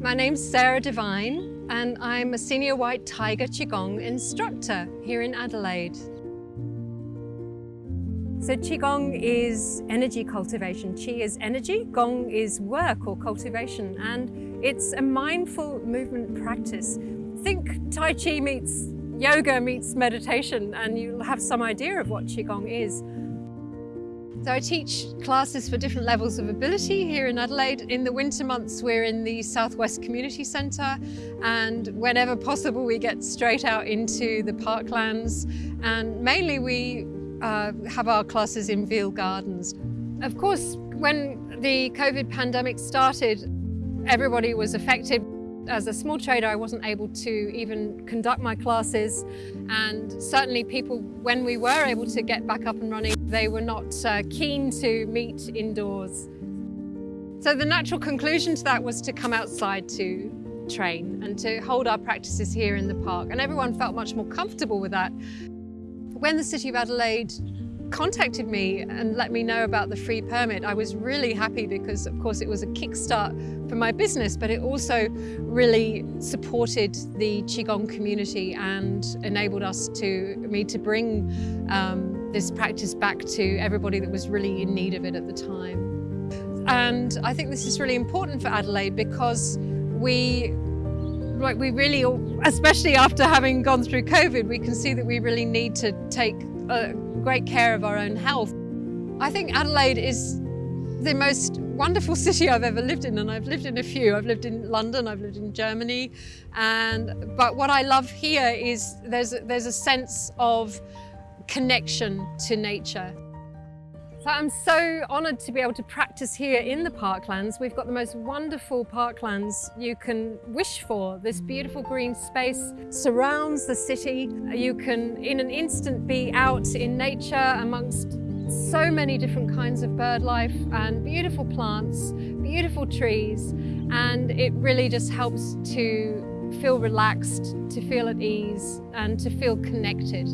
My name's Sarah Devine and I'm a Senior White Tiger Qigong instructor here in Adelaide. So Qigong is energy cultivation. Qi is energy, Gong is work or cultivation and it's a mindful movement practice. Think Tai Chi meets yoga meets meditation and you'll have some idea of what Qigong is. So I teach classes for different levels of ability here in Adelaide. In the winter months, we're in the Southwest Community Centre and whenever possible, we get straight out into the parklands and mainly we uh, have our classes in Veale Gardens. Of course, when the COVID pandemic started, everybody was affected as a small trader, I wasn't able to even conduct my classes. And certainly people, when we were able to get back up and running, they were not uh, keen to meet indoors. So the natural conclusion to that was to come outside to train and to hold our practices here in the park. And everyone felt much more comfortable with that. When the City of Adelaide contacted me and let me know about the free permit, I was really happy because of course it was a kickstart for my business, but it also really supported the Qigong community and enabled us to, me to bring um, this practice back to everybody that was really in need of it at the time. And I think this is really important for Adelaide because we like we really, especially after having gone through COVID, we can see that we really need to take great care of our own health. I think Adelaide is the most wonderful city I've ever lived in and I've lived in a few. I've lived in London, I've lived in Germany and but what I love here is there's there's a sense of connection to nature. So I'm so honoured to be able to practice here in the parklands. We've got the most wonderful parklands you can wish for. This beautiful green space surrounds the city. You can, in an instant, be out in nature amongst so many different kinds of bird life and beautiful plants, beautiful trees, and it really just helps to feel relaxed, to feel at ease, and to feel connected.